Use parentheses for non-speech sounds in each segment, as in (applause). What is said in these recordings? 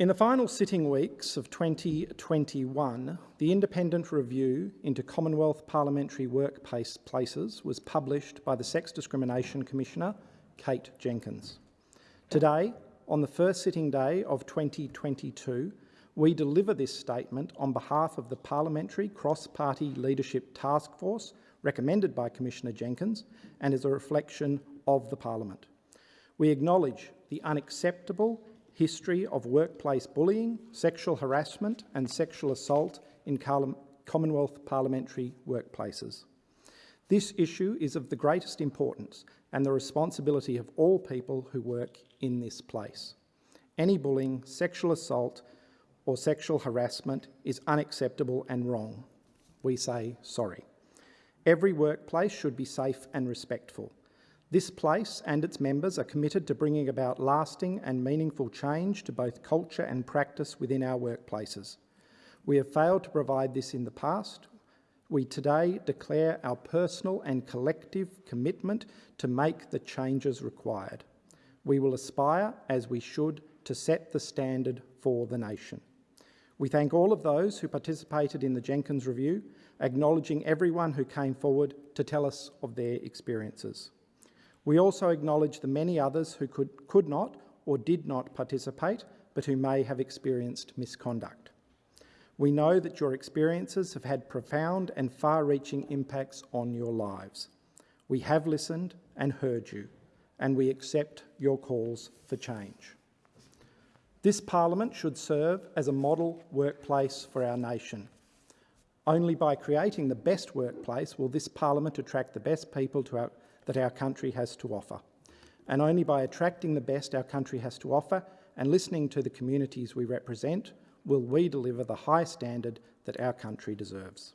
In the final sitting weeks of 2021, the independent review into Commonwealth parliamentary workplaces was published by the Sex Discrimination Commissioner, Kate Jenkins. Today, on the first sitting day of 2022, we deliver this statement on behalf of the Parliamentary Cross-Party Leadership Task Force recommended by Commissioner Jenkins and is a reflection of the Parliament. We acknowledge the unacceptable history of workplace bullying, sexual harassment and sexual assault in Commonwealth parliamentary workplaces. This issue is of the greatest importance and the responsibility of all people who work in this place. Any bullying, sexual assault or sexual harassment is unacceptable and wrong. We say sorry. Every workplace should be safe and respectful. This place and its members are committed to bringing about lasting and meaningful change to both culture and practice within our workplaces. We have failed to provide this in the past. We today declare our personal and collective commitment to make the changes required. We will aspire, as we should, to set the standard for the nation. We thank all of those who participated in the Jenkins Review, acknowledging everyone who came forward to tell us of their experiences. We also acknowledge the many others who could, could not or did not participate, but who may have experienced misconduct. We know that your experiences have had profound and far-reaching impacts on your lives. We have listened and heard you, and we accept your calls for change. This parliament should serve as a model workplace for our nation. Only by creating the best workplace will this parliament attract the best people to our, that our country has to offer. And only by attracting the best our country has to offer and listening to the communities we represent will we deliver the high standard that our country deserves.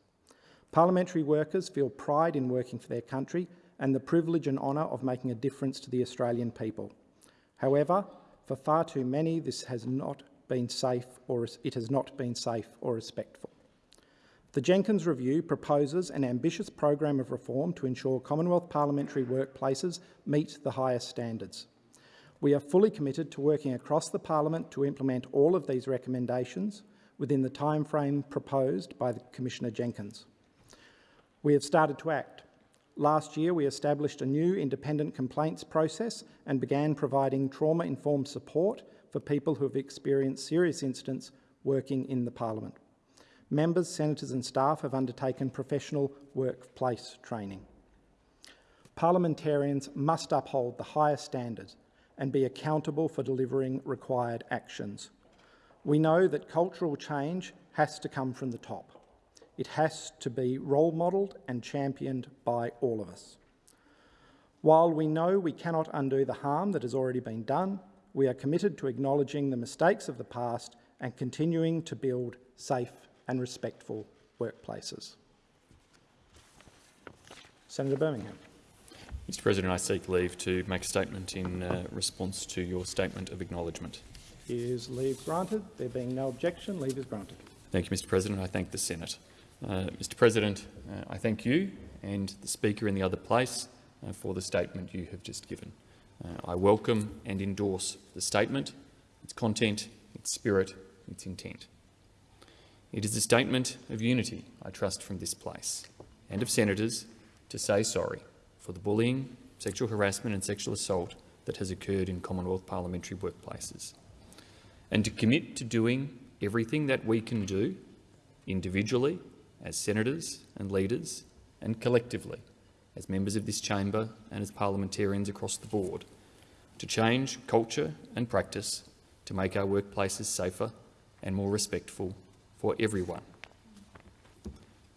Parliamentary workers feel pride in working for their country and the privilege and honour of making a difference to the Australian people. However, for far too many, this has not been safe or it has not been safe or respectful. The Jenkins Review proposes an ambitious program of reform to ensure Commonwealth parliamentary workplaces meet the highest standards. We are fully committed to working across the parliament to implement all of these recommendations within the timeframe proposed by Commissioner Jenkins. We have started to act. Last year, we established a new independent complaints process and began providing trauma-informed support for people who have experienced serious incidents working in the parliament. Members, senators and staff have undertaken professional workplace training. Parliamentarians must uphold the highest standards and be accountable for delivering required actions. We know that cultural change has to come from the top. It has to be role modelled and championed by all of us. While we know we cannot undo the harm that has already been done, we are committed to acknowledging the mistakes of the past and continuing to build safe and respectful workplaces. Senator Birmingham. Mr President, I seek leave to make a statement in uh, response to your statement of acknowledgement. Is leave granted? There being no objection, leave is granted. Thank you, Mr President. I thank the Senate. Uh, Mr President, uh, I thank you and the Speaker in the other place uh, for the statement you have just given. Uh, I welcome and endorse the statement, its content, its spirit, its intent. It is a statement of unity, I trust, from this place, and of senators to say sorry for the bullying, sexual harassment and sexual assault that has occurred in Commonwealth parliamentary workplaces, and to commit to doing everything that we can do, individually, as senators and leaders, and collectively, as members of this chamber and as parliamentarians across the board, to change culture and practice to make our workplaces safer and more respectful for everyone.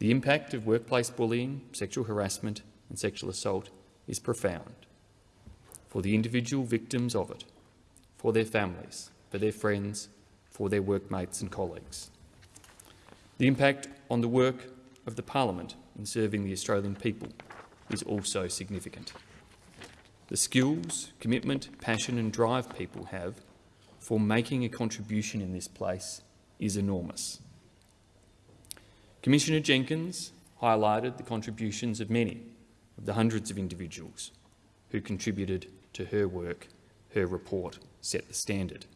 The impact of workplace bullying, sexual harassment and sexual assault is profound for the individual victims of it, for their families, for their friends, for their workmates and colleagues. The impact on the work of the parliament in serving the Australian people is also significant. The skills, commitment, passion and drive people have for making a contribution in this place is enormous. Commissioner Jenkins highlighted the contributions of many of the hundreds of individuals who contributed to her work. Her report set the standard.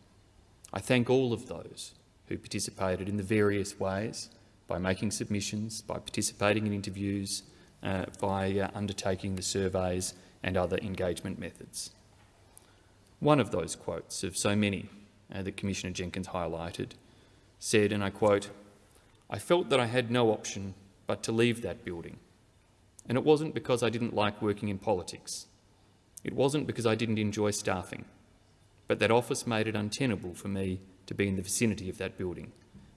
I thank all of those who participated in the various ways by making submissions, by participating in interviews, uh, by uh, undertaking the surveys and other engagement methods. One of those quotes of so many uh, that Commissioner Jenkins highlighted said, and I quote, I felt that I had no option but to leave that building. And it wasn't because I didn't like working in politics. It wasn't because I didn't enjoy staffing. But that office made it untenable for me to be in the vicinity of that building.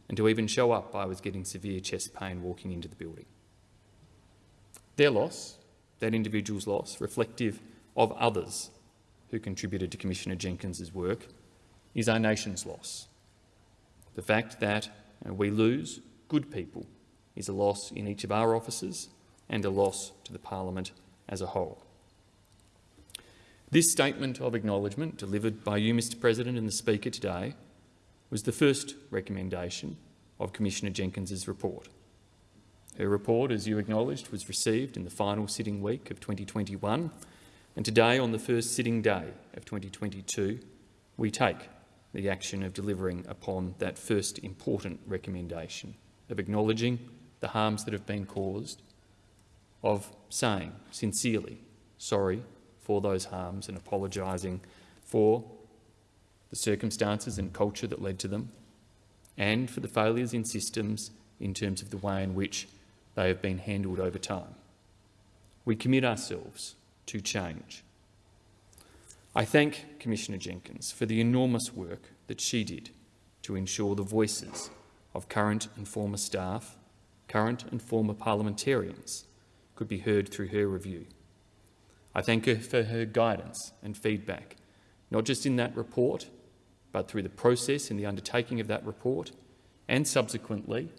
And to even show up, I was getting severe chest pain walking into the building. Their loss, that individual's loss, reflective of others who contributed to Commissioner Jenkins's work, is our nation's loss. The fact that we lose good people is a loss in each of our offices and a loss to the parliament as a whole. This statement of acknowledgement delivered by you, Mr President, and the Speaker today was the first recommendation of Commissioner Jenkins's report. Her report, as you acknowledged, was received in the final sitting week of 2021, and today, on the first sitting day of 2022, we take the action of delivering upon that first important recommendation of acknowledging the harms that have been caused, of saying sincerely sorry for those harms and apologising for the circumstances and culture that led to them, and for the failures in systems in terms of the way in which they have been handled over time. We commit ourselves to change. I thank Commissioner Jenkins for the enormous work that she did to ensure the voices of current and former staff, current and former parliamentarians could be heard through her review. I thank her for her guidance and feedback, not just in that report, but through the process in the undertaking of that report and subsequently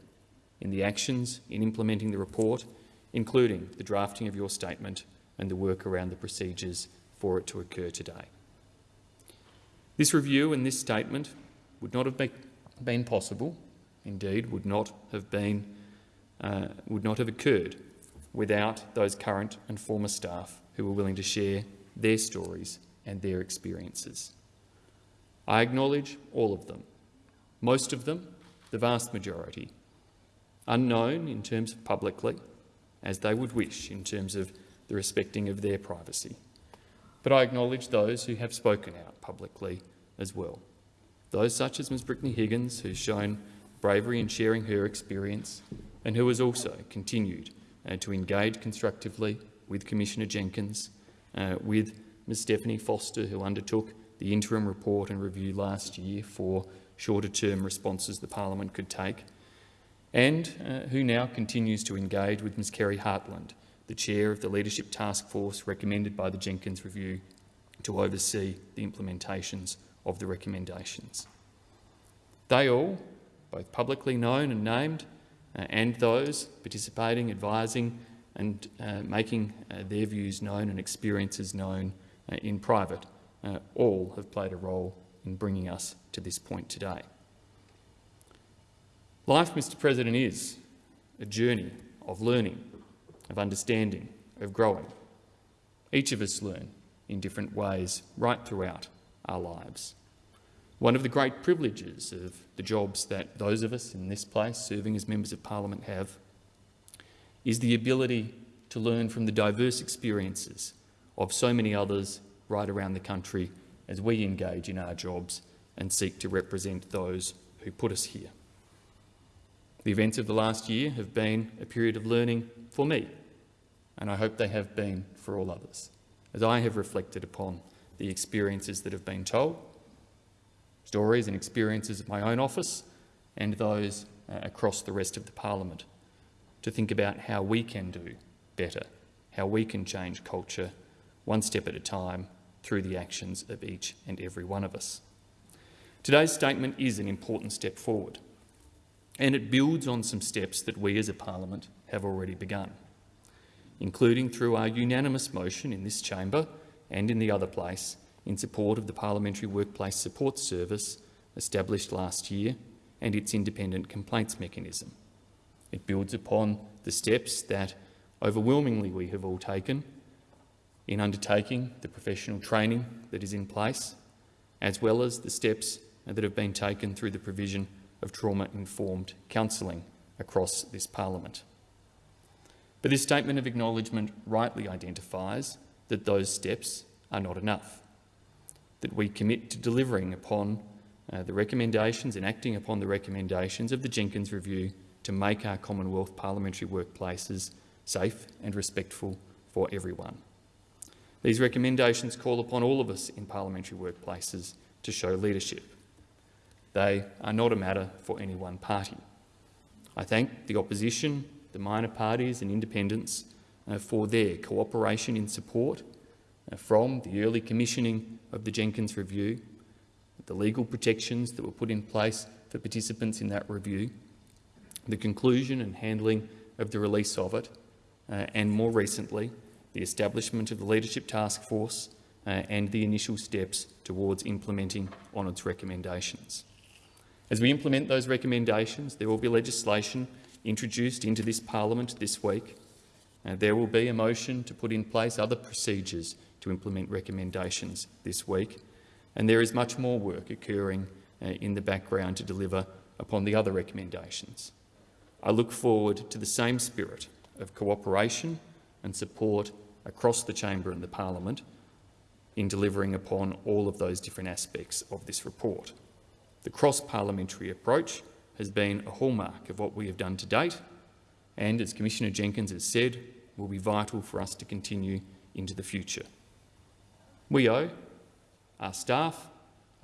in the actions in implementing the report, including the drafting of your statement and the work around the procedures for it to occur today. This review and this statement would not have been possible, indeed would not have been, uh, would not have occurred without those current and former staff who were willing to share their stories and their experiences. I acknowledge all of them, most of them, the vast majority, unknown in terms of publicly, as they would wish in terms of the respecting of their privacy. But I acknowledge those who have spoken out publicly as well. Those such as Ms Brittany Higgins, who's shown bravery in sharing her experience and who has also continued uh, to engage constructively with Commissioner Jenkins, uh, with Ms Stephanie Foster, who undertook the interim report and review last year for shorter-term responses the parliament could take, and uh, who now continues to engage with Ms Kerri Hartland, the chair of the Leadership Task Force recommended by the Jenkins Review to oversee the implementations of the recommendations. They all, both publicly known and named, uh, and those participating, advising and uh, making uh, their views known and experiences known uh, in private, uh, all have played a role in bringing us to this point today. Life, Mr President, is a journey of learning, of understanding, of growing. Each of us learn in different ways right throughout our lives. One of the great privileges of the jobs that those of us in this place serving as members of parliament have is the ability to learn from the diverse experiences of so many others right around the country as we engage in our jobs and seek to represent those who put us here. The events of the last year have been a period of learning for me, and I hope they have been for all others, as I have reflected upon the experiences that have been told, stories and experiences of my own office and those uh, across the rest of the parliament, to think about how we can do better, how we can change culture one step at a time through the actions of each and every one of us. Today's statement is an important step forward, and it builds on some steps that we as a parliament have already begun, including through our unanimous motion in this chamber and in the other place in support of the Parliamentary Workplace Support Service established last year and its independent complaints mechanism. It builds upon the steps that overwhelmingly we have all taken in undertaking the professional training that is in place, as well as the steps that have been taken through the provision of trauma-informed counselling across this parliament. But this statement of acknowledgement rightly identifies that those steps are not enough, that we commit to delivering upon uh, the recommendations and acting upon the recommendations of the Jenkins Review to make our Commonwealth parliamentary workplaces safe and respectful for everyone. These recommendations call upon all of us in parliamentary workplaces to show leadership. They are not a matter for any one party. I thank the opposition, the minor parties and independents uh, for their cooperation in support uh, from the early commissioning of the Jenkins Review, the legal protections that were put in place for participants in that review, the conclusion and handling of the release of it, uh, and more recently, the establishment of the Leadership Task Force uh, and the initial steps towards implementing on its recommendations. As we implement those recommendations, there will be legislation introduced into this parliament this week. Uh, there will be a motion to put in place other procedures to implement recommendations this week, and there is much more work occurring uh, in the background to deliver upon the other recommendations. I look forward to the same spirit of cooperation and support across the chamber and the parliament in delivering upon all of those different aspects of this report. The cross-parliamentary approach has been a hallmark of what we have done to date and, as Commissioner Jenkins has said, will be vital for us to continue into the future. We owe our staff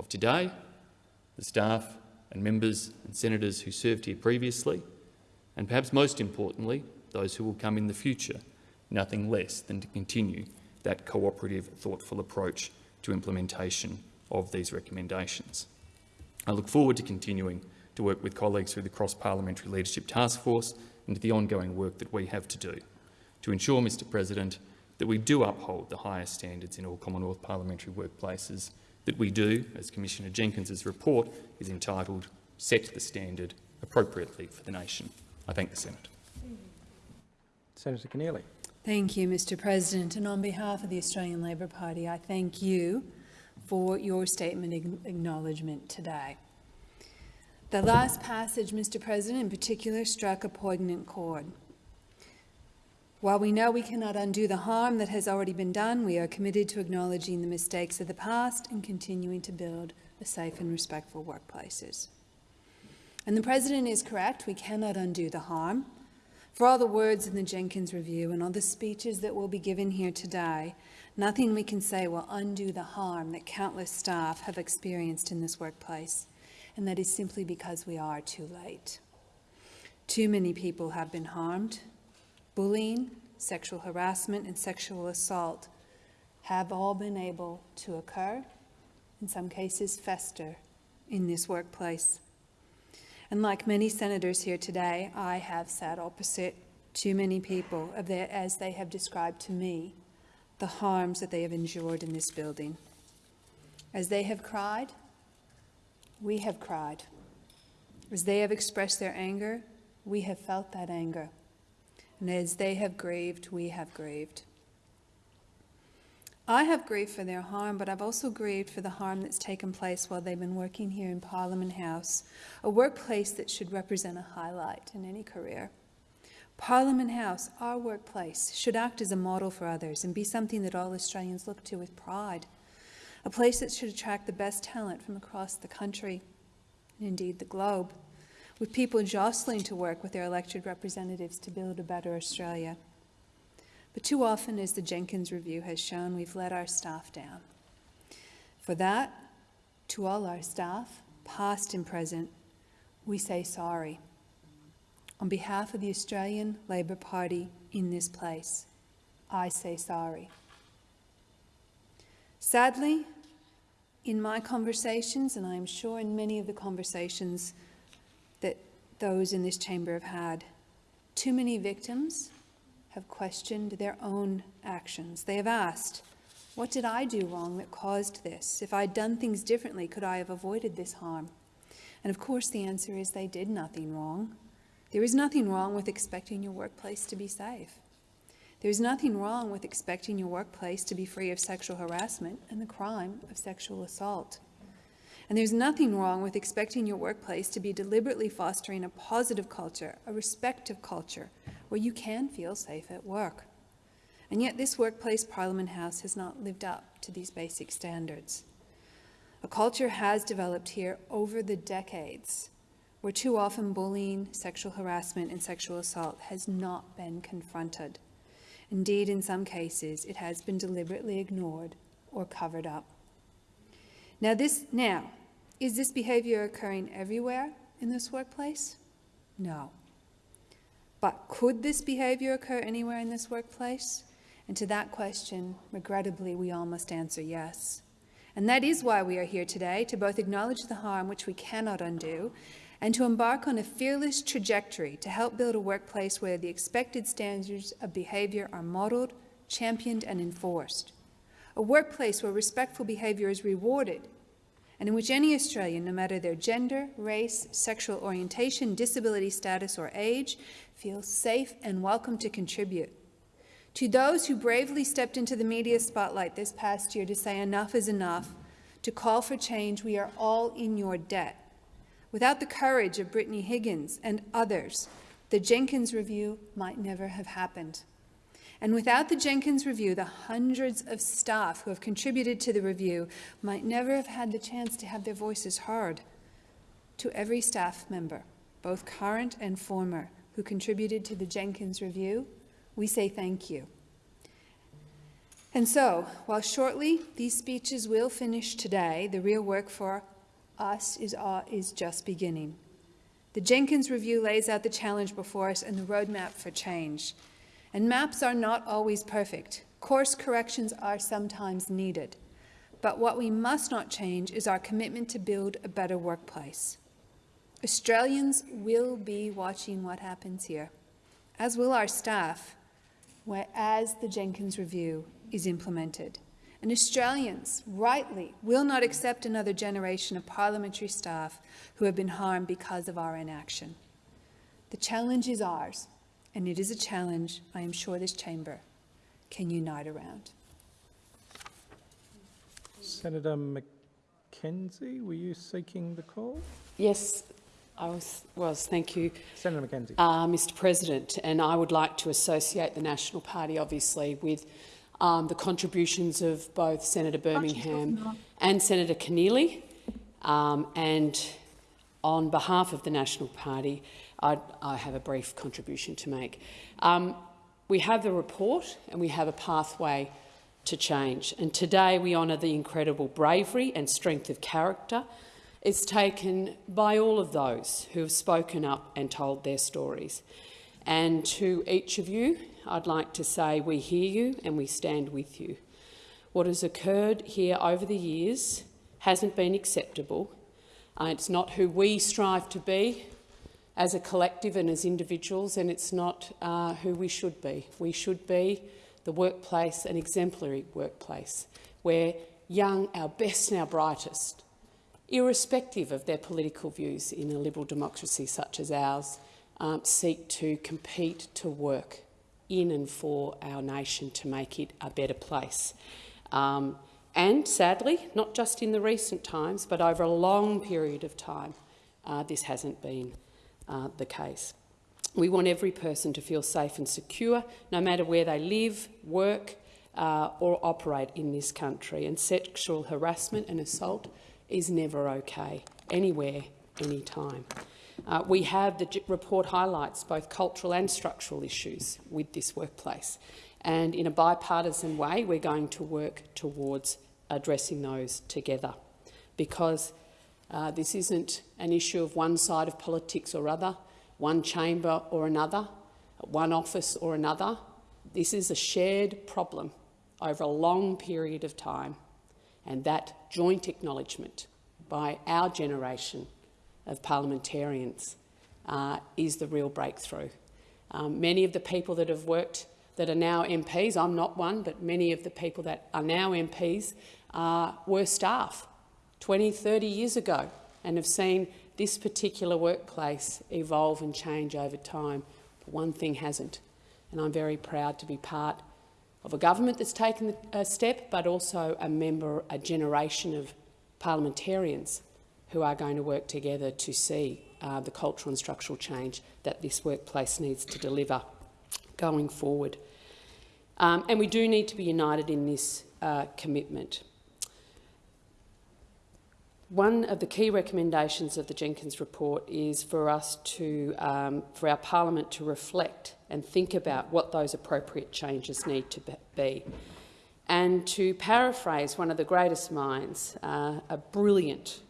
of today, the staff and members and senators who served here previously, and perhaps most importantly, those who will come in the future, nothing less than to continue that cooperative, thoughtful approach to implementation of these recommendations. I look forward to continuing to work with colleagues through the Cross-Parliamentary Leadership Task Force and to the ongoing work that we have to do to ensure, Mr President, that we do uphold the highest standards in all Commonwealth parliamentary workplaces, that we do, as Commissioner Jenkins's report is entitled, set the standard appropriately for the nation. I thank the Senate. Senator Keneally. Thank you, Mr President. And on behalf of the Australian Labor Party, I thank you for your statement acknowledgement today. The last passage, Mr President, in particular, struck a poignant chord. While we know we cannot undo the harm that has already been done, we are committed to acknowledging the mistakes of the past and continuing to build a safe and respectful workplaces. And the President is correct, we cannot undo the harm. For all the words in the Jenkins Review and all the speeches that will be given here today, nothing we can say will undo the harm that countless staff have experienced in this workplace, and that is simply because we are too late. Too many people have been harmed. Bullying, sexual harassment, and sexual assault have all been able to occur, in some cases fester, in this workplace. And like many senators here today, I have sat opposite too many people of their, as they have described to me the harms that they have endured in this building. As they have cried, we have cried. As they have expressed their anger, we have felt that anger. And as they have grieved, we have grieved. I have grieved for their harm, but I've also grieved for the harm that's taken place while they've been working here in Parliament House, a workplace that should represent a highlight in any career. Parliament House, our workplace, should act as a model for others and be something that all Australians look to with pride. A place that should attract the best talent from across the country, and indeed the globe, with people jostling to work with their elected representatives to build a better Australia. But too often, as the Jenkins Review has shown, we've let our staff down. For that, to all our staff, past and present, we say sorry. On behalf of the Australian Labor Party in this place, I say sorry. Sadly, in my conversations, and I am sure in many of the conversations those in this chamber have had, too many victims have questioned their own actions. They have asked, what did I do wrong that caused this? If I'd done things differently, could I have avoided this harm? And of course the answer is they did nothing wrong. There is nothing wrong with expecting your workplace to be safe. There's nothing wrong with expecting your workplace to be free of sexual harassment and the crime of sexual assault. And there's nothing wrong with expecting your workplace to be deliberately fostering a positive culture, a respective culture, where you can feel safe at work. And yet this workplace Parliament House has not lived up to these basic standards. A culture has developed here over the decades where too often bullying, sexual harassment and sexual assault has not been confronted. Indeed, in some cases, it has been deliberately ignored or covered up. Now, this, now, is this behavior occurring everywhere in this workplace? No. But could this behavior occur anywhere in this workplace? And to that question, regrettably, we all must answer yes. And that is why we are here today, to both acknowledge the harm which we cannot undo and to embark on a fearless trajectory to help build a workplace where the expected standards of behaviour are modelled, championed and enforced. A workplace where respectful behaviour is rewarded and in which any Australian, no matter their gender, race, sexual orientation, disability status or age, feels safe and welcome to contribute. To those who bravely stepped into the media spotlight this past year to say enough is enough, to call for change, we are all in your debt. Without the courage of Brittany Higgins and others, the Jenkins Review might never have happened. And without the Jenkins Review, the hundreds of staff who have contributed to the review might never have had the chance to have their voices heard. To every staff member, both current and former, who contributed to the Jenkins Review, we say thank you. And so, while shortly these speeches will finish today, the real work for us is, uh, is just beginning. The Jenkins Review lays out the challenge before us and the roadmap for change. And maps are not always perfect. Course corrections are sometimes needed. But what we must not change is our commitment to build a better workplace. Australians will be watching what happens here, as will our staff, as the Jenkins Review is implemented and Australians, rightly, will not accept another generation of parliamentary staff who have been harmed because of our inaction. The challenge is ours, and it is a challenge I am sure this chamber can unite around. Senator McKenzie, were you seeking the call? Yes, I was. was thank you, Senator McKenzie. Uh, Mr. President. And I would like to associate the National Party, obviously, with um, the contributions of both Senator Birmingham and Senator Keneally. Um, and on behalf of the National Party, I'd, I have a brief contribution to make. Um, we have the report and we have a pathway to change. And today we honour the incredible bravery and strength of character it's taken by all of those who have spoken up and told their stories. And to each of you, I'd like to say we hear you and we stand with you. What has occurred here over the years hasn't been acceptable. Uh, it's not who we strive to be as a collective and as individuals, and it's not uh, who we should be. We should be the workplace, an exemplary workplace, where young, our best and our brightest, irrespective of their political views in a liberal democracy such as ours, um, seek to compete to work in and for our nation to make it a better place. Um, and sadly, not just in the recent times, but over a long period of time, uh, this hasn't been uh, the case. We want every person to feel safe and secure, no matter where they live, work uh, or operate in this country. And sexual harassment and assault is never okay, anywhere, anytime. Uh, we have the report highlights both cultural and structural issues with this workplace. And in a bipartisan way, we're going to work towards addressing those together because uh, this isn't an issue of one side of politics or other, one chamber or another, one office or another. This is a shared problem over a long period of time, and that joint acknowledgement by our generation of parliamentarians uh, is the real breakthrough. Um, many of the people that have worked that are now MPs, I'm not one, but many of the people that are now MPs uh, were staff 20, 30 years ago and have seen this particular workplace evolve and change over time. But one thing hasn't, and I'm very proud to be part of a government that's taken a step, but also a member, a generation of parliamentarians who are going to work together to see uh, the cultural and structural change that this workplace needs to deliver going forward. Um, and we do need to be united in this uh, commitment. One of the key recommendations of the Jenkins report is for us to, um, for our parliament to reflect and think about what those appropriate changes need to be. And to paraphrase one of the greatest minds, uh, a brilliant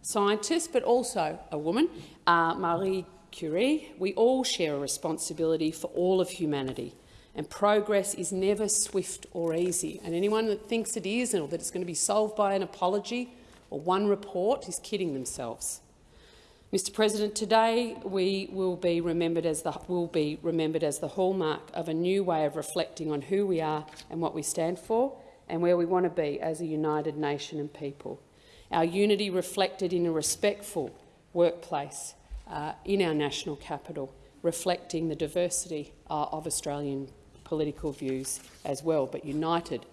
scientist, but also a woman, uh, Marie Curie, we all share a responsibility for all of humanity. And progress is never swift or easy. And anyone that thinks it is or that it's going to be solved by an apology or one report is kidding themselves. Mr President, today we will be remembered as the will be remembered as the hallmark of a new way of reflecting on who we are and what we stand for and where we want to be as a united nation and people. Our unity reflected in a respectful workplace uh, in our national capital, reflecting the diversity uh, of Australian political views as well, but united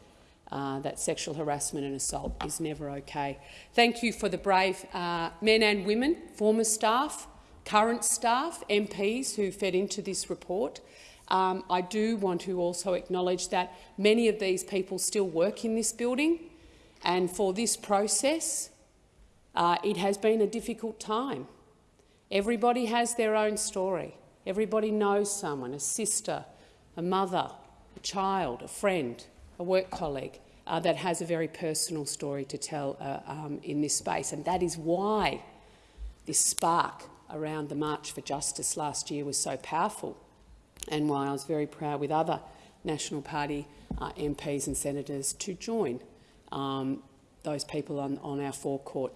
uh, that sexual harassment and assault is never okay. Thank you for the brave uh, men and women, former staff, current staff, MPs who fed into this report. Um, I do want to also acknowledge that many of these people still work in this building, and for this process, uh, it has been a difficult time. Everybody has their own story. Everybody knows someone, a sister, a mother, a child, a friend a work colleague uh, that has a very personal story to tell uh, um, in this space. And that is why this spark around the March for Justice last year was so powerful and why I was very proud with other National Party uh, MPs and senators to join um, those people on, on our forecourt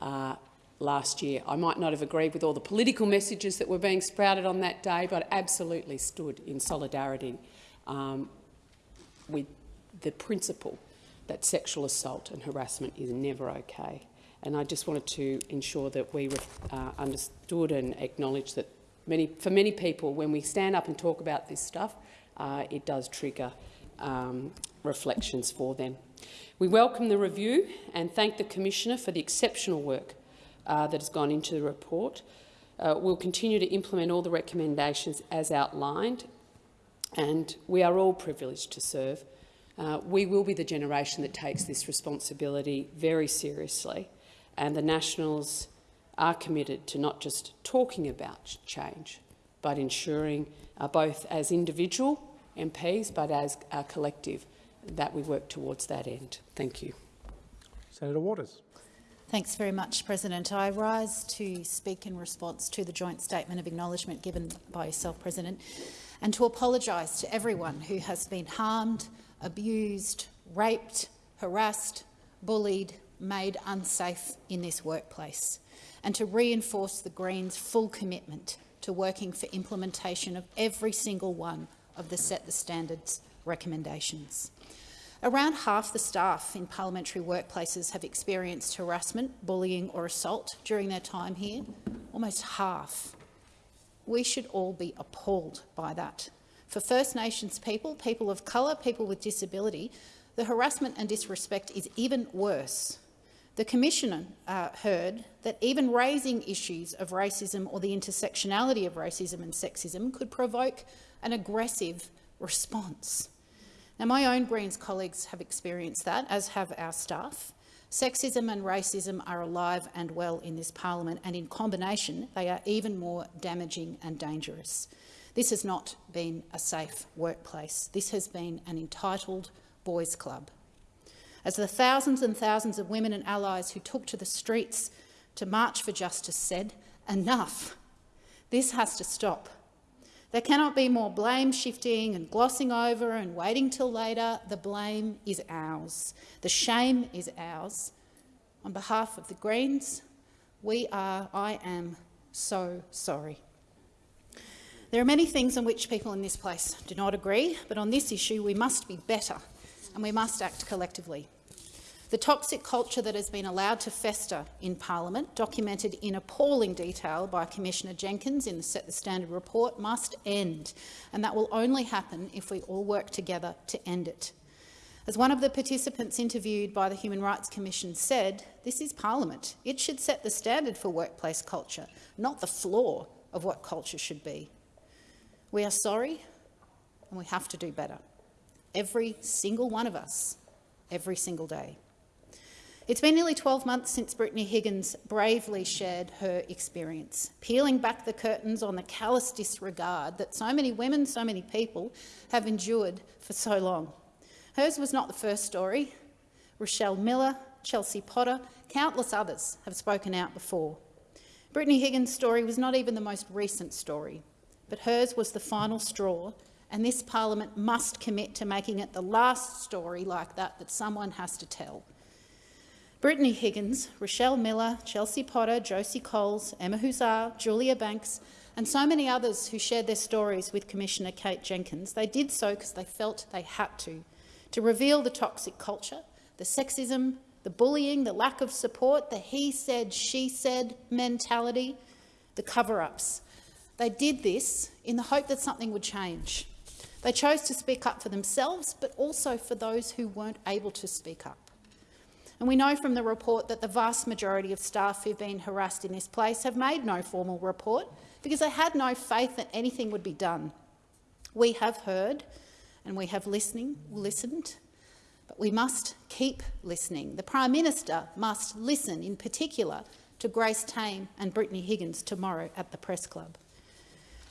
uh, last year. I might not have agreed with all the political messages that were being sprouted on that day, but absolutely stood in solidarity um, with the principle that sexual assault and harassment is never okay. And I just wanted to ensure that we uh, understood and acknowledged that many, for many people, when we stand up and talk about this stuff, uh, it does trigger um, reflections for them. We welcome the review and thank the Commissioner for the exceptional work uh, that has gone into the report. Uh, we'll continue to implement all the recommendations as outlined, and we are all privileged to serve uh, we will be the generation that takes this responsibility very seriously, and the Nationals are committed to not just talking about change, but ensuring uh, both as individual MPs but as a collective that we work towards that end. Thank you. Senator Waters. Thanks very much, President. I rise to speak in response to the joint statement of acknowledgement given by yourself, President, and to apologise to everyone who has been harmed, abused, raped, harassed, bullied, made unsafe in this workplace, and to reinforce the Greens' full commitment to working for implementation of every single one of the Set the Standards recommendations. Around half the staff in parliamentary workplaces have experienced harassment, bullying or assault during their time here, almost half. We should all be appalled by that. For First Nations people, people of colour, people with disability, the harassment and disrespect is even worse. The Commissioner uh, heard that even raising issues of racism or the intersectionality of racism and sexism could provoke an aggressive response. Now, my own Greens colleagues have experienced that, as have our staff. Sexism and racism are alive and well in this parliament, and in combination, they are even more damaging and dangerous. This has not been a safe workplace. This has been an entitled boys' club. As the thousands and thousands of women and allies who took to the streets to march for justice said, enough. This has to stop. There cannot be more blame shifting and glossing over and waiting till later. The blame is ours. The shame is ours. On behalf of the Greens, we are, I am so sorry. There are many things on which people in this place do not agree, but on this issue we must be better and we must act collectively. The toxic culture that has been allowed to fester in parliament, documented in appalling detail by Commissioner Jenkins in the Set the Standard report, must end, and that will only happen if we all work together to end it. As one of the participants interviewed by the Human Rights Commission said, this is Parliament. It should set the standard for workplace culture, not the floor of what culture should be. We are sorry and we have to do better. Every single one of us, every single day. It's been nearly 12 months since Brittany Higgins bravely shared her experience, peeling back the curtains on the callous disregard that so many women, so many people have endured for so long. Hers was not the first story. Rochelle Miller, Chelsea Potter, countless others have spoken out before. Brittany Higgins' story was not even the most recent story, but hers was the final straw, and this parliament must commit to making it the last story like that that someone has to tell. Brittany Higgins, Rochelle Miller, Chelsea Potter, Josie Coles, Emma Husar, Julia Banks and so many others who shared their stories with Commissioner Kate Jenkins, they did so because they felt they had to, to reveal the toxic culture, the sexism, the bullying, the lack of support, the he said, she said mentality, the cover-ups. They did this in the hope that something would change. They chose to speak up for themselves, but also for those who weren't able to speak up. And we know from the report that the vast majority of staff who've been harassed in this place have made no formal report because they had no faith that anything would be done. We have heard and we have listening, listened, but we must keep listening. The Prime Minister must listen in particular to Grace Tame and Brittany Higgins tomorrow at the Press Club.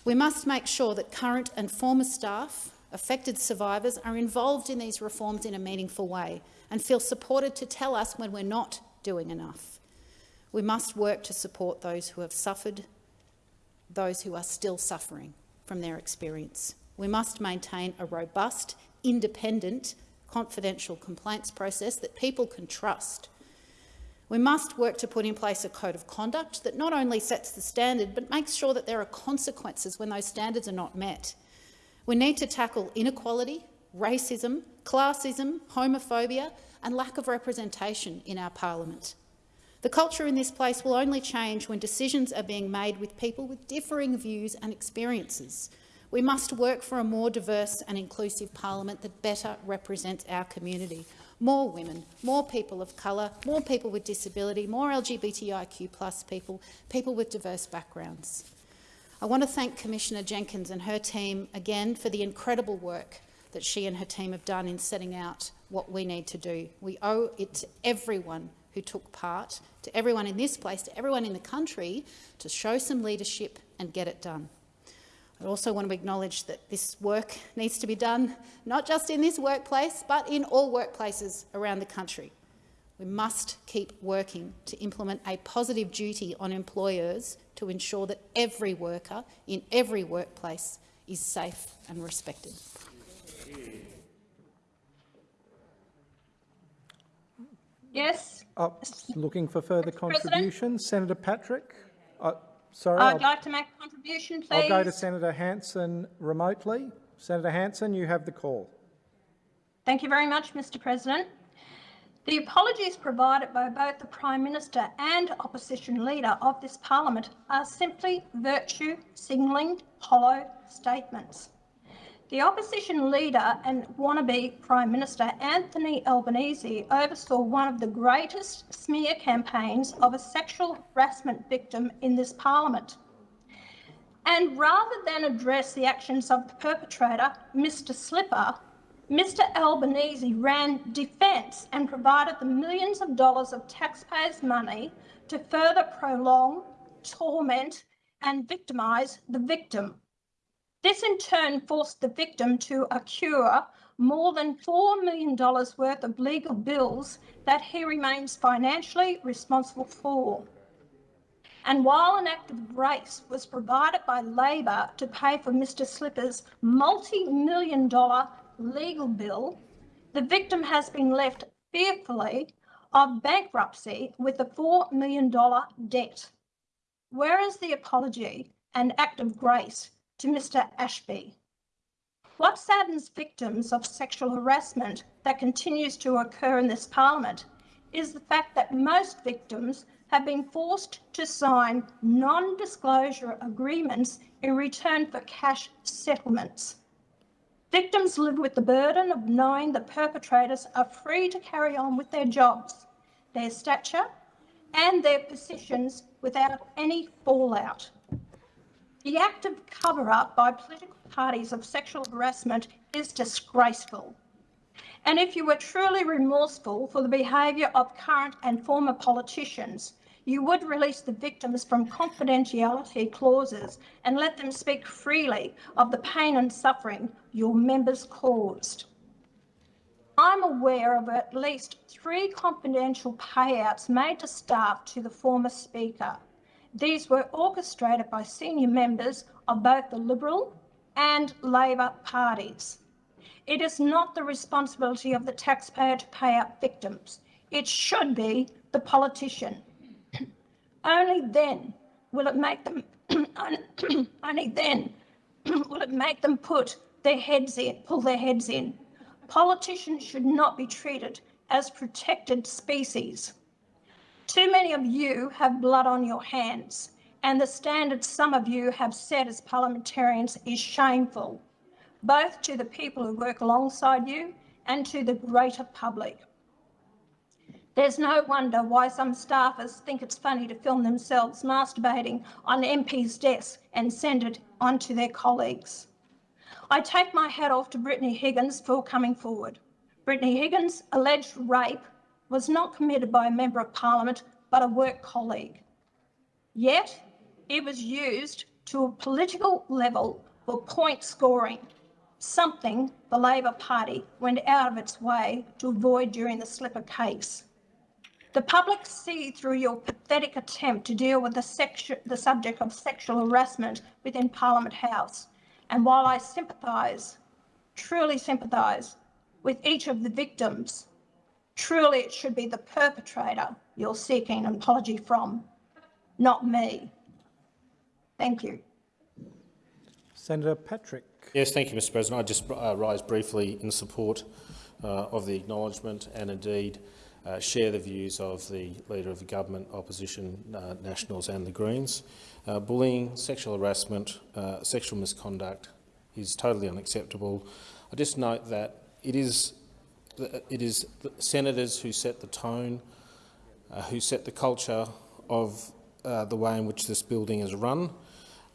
We must make sure that current and former staff, affected survivors, are involved in these reforms in a meaningful way and feel supported to tell us when we're not doing enough. We must work to support those who have suffered, those who are still suffering from their experience. We must maintain a robust, independent, confidential complaints process that people can trust. We must work to put in place a code of conduct that not only sets the standard but makes sure that there are consequences when those standards are not met. We need to tackle inequality, racism, classism, homophobia and lack of representation in our parliament. The culture in this place will only change when decisions are being made with people with differing views and experiences. We must work for a more diverse and inclusive parliament that better represents our community. More women, more people of colour, more people with disability, more LGBTIQ plus people, people with diverse backgrounds. I want to thank Commissioner Jenkins and her team again for the incredible work that she and her team have done in setting out what we need to do. We owe it to everyone who took part, to everyone in this place, to everyone in the country, to show some leadership and get it done. I also want to acknowledge that this work needs to be done not just in this workplace, but in all workplaces around the country. We must keep working to implement a positive duty on employers to ensure that every worker in every workplace is safe and respected. Yes. Oh, looking for further Mr. contributions. Senator Patrick. Uh, sorry, I'd I'll, like to make a contribution, please. I'll go to Senator Hanson remotely. Senator Hanson, you have the call. Thank you very much, Mr President. The apologies provided by both the Prime Minister and opposition leader of this parliament are simply virtue signalling hollow statements. The opposition leader and wannabe Prime Minister Anthony Albanese oversaw one of the greatest smear campaigns of a sexual harassment victim in this parliament. And rather than address the actions of the perpetrator, Mr Slipper, Mr Albanese ran defence and provided the millions of dollars of taxpayers' money to further prolong, torment and victimise the victim. This in turn forced the victim to accrue more than $4 million worth of legal bills that he remains financially responsible for. And while an act of grace was provided by Labor to pay for Mr Slipper's multi-million dollar legal bill, the victim has been left fearfully of bankruptcy with a $4 million debt. Where is the apology and act of grace to Mr Ashby. What saddens victims of sexual harassment that continues to occur in this parliament is the fact that most victims have been forced to sign non-disclosure agreements in return for cash settlements. Victims live with the burden of knowing that perpetrators are free to carry on with their jobs, their stature and their positions without any fallout. The active cover-up by political parties of sexual harassment is disgraceful. And if you were truly remorseful for the behaviour of current and former politicians, you would release the victims from confidentiality clauses and let them speak freely of the pain and suffering your members caused. I'm aware of at least three confidential payouts made to staff to the former Speaker. These were orchestrated by senior members of both the Liberal and Labor parties. It is not the responsibility of the taxpayer to pay out victims. It should be the politician. (clears throat) only then will it make them (clears throat) only then (clears throat) will it make them put their heads in, pull their heads in. Politicians should not be treated as protected species. Too many of you have blood on your hands, and the standard some of you have set as parliamentarians is shameful both to the people who work alongside you and to the greater public. There's no wonder why some staffers think it's funny to film themselves masturbating on MP's desk and send it on to their colleagues. I take my hat off to Brittany Higgins for coming forward. Brittany Higgins' alleged rape was not committed by a Member of Parliament but a work colleague. Yet it was used to a political level for point scoring something the Labor Party went out of its way to avoid during the Slipper case. The public see through your pathetic attempt to deal with the, the subject of sexual harassment within Parliament House. And while I sympathise, truly sympathise, with each of the victims, truly it should be the perpetrator you're seeking an apology from, not me. Thank you. Senator Patrick. Yes, thank you, Mr President. I just uh, rise briefly in support uh, of the acknowledgement and indeed uh, share the views of the Leader of the Government, Opposition, uh, Nationals and the Greens. Uh, bullying, sexual harassment, uh, sexual misconduct is totally unacceptable. I just note that it is, it is senators who set the tone, uh, who set the culture of uh, the way in which this building is run,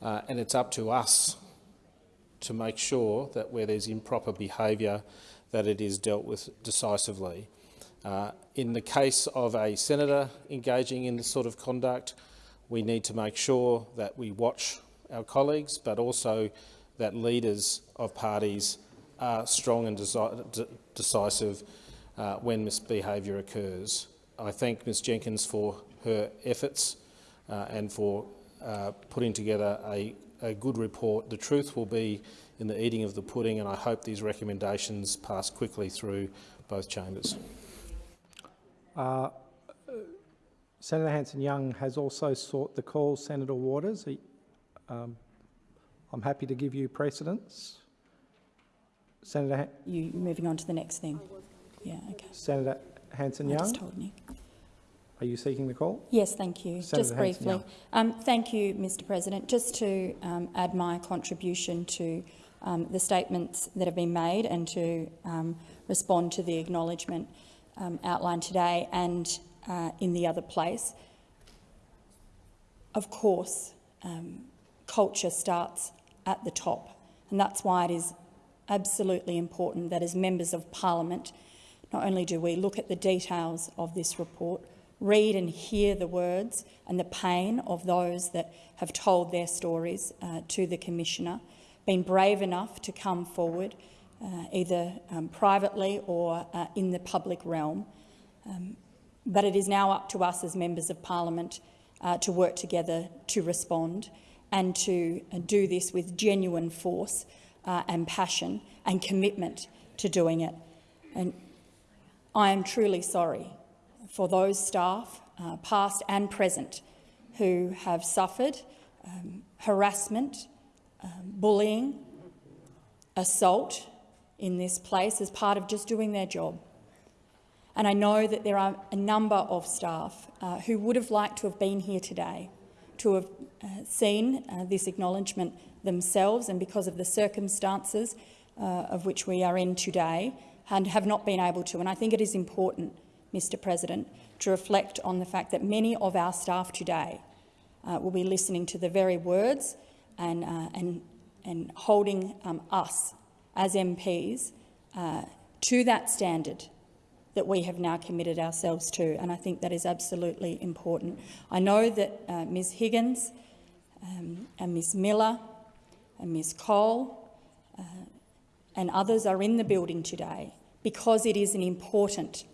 uh, and it's up to us to make sure that where there's improper behaviour that it is dealt with decisively. Uh, in the case of a senator engaging in this sort of conduct, we need to make sure that we watch our colleagues, but also that leaders of parties are strong and decisive uh, when misbehaviour occurs. I thank Ms Jenkins for her efforts uh, and for uh, putting together a a good report. The truth will be in the eating of the pudding, and I hope these recommendations pass quickly through both chambers. Uh, Senator Hanson-Young has also sought the call. Senator Waters, he, um, I'm happy to give you precedence. Senator, Han you moving on to the next thing. Yeah, okay. Senator Hanson-Young. I just told Nick. Are you seeking the call? Yes, thank you. Senator Just briefly. Um, thank you, Mr President. Just to um, add my contribution to um, the statements that have been made and to um, respond to the acknowledgement um, outlined today and uh, in the other place. Of course, um, culture starts at the top, and that's why it is absolutely important that as members of parliament, not only do we look at the details of this report, read and hear the words and the pain of those that have told their stories uh, to the Commissioner, been brave enough to come forward, uh, either um, privately or uh, in the public realm. Um, but it is now up to us as members of parliament uh, to work together to respond and to uh, do this with genuine force uh, and passion and commitment to doing it. And I am truly sorry for those staff, uh, past and present, who have suffered um, harassment, um, bullying, assault in this place as part of just doing their job. And I know that there are a number of staff uh, who would have liked to have been here today, to have uh, seen uh, this acknowledgement themselves, and because of the circumstances, uh, of which we are in today and have not been able to. And I think it is important, Mr President, to reflect on the fact that many of our staff today will be listening to the very words and, and, and holding um, us as MPs to that standard that we have now committed ourselves to, and I think that is absolutely important. I know that uh, Ms Higgins um, and Ms Miller and Ms Cole uh, and others are in the building today because it is an important,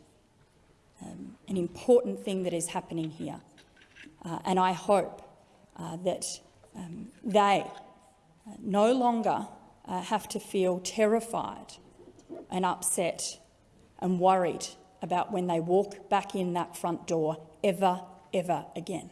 um, an important thing that is happening here. Uh, and I hope uh, that um, they uh, no longer uh, have to feel terrified and upset and worried about when they walk back in that front door ever, ever again.